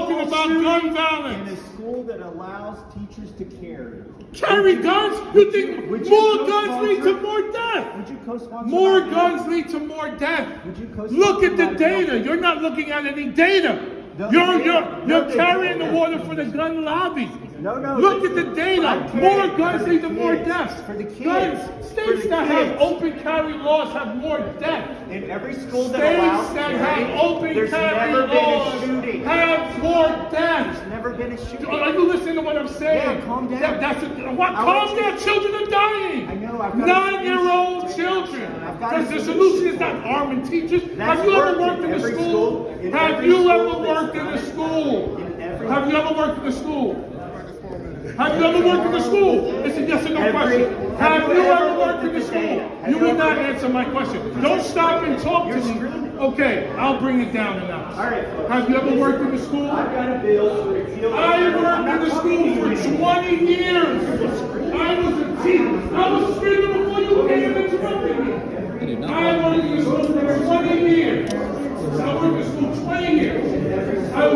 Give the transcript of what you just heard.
talking about gun violence. in a school that allows teachers to carry. Carry guns? You think you more guns lead to more death? Would you co-sponsor? More guns lead to more death. Would you co-sponsor Look at the data. You're not looking at any data. No, You're, you're, you're carrying the water for the gun lobby. No, no. Look at the data. More guns lead to more deaths. For the kids. Guns, states that have open carry laws have more deaths. In every school that States allows that carry, have open carry never been a laws have more deaths. There's never been a shooting. Are you listening to what I'm saying? Yeah, calm down. That, that's a, what? Calm down. Children are dying. I know, I've got Nine-year-old children. Because the solution is not arming teachers. That's Have you ever worked in a school? Have you ever worked in a school? Have you ever worked in a school? Have you ever worked in a school? It's a yes or no question. have you ever worked in a school? You will not answer my question. Don't stop and talk to me. Okay, I'll bring it down a notch. All right, folks. Have you ever worked in a school? I've got a bill to repeal. I worked in the school for 20 years. I was a teacher. I was screaming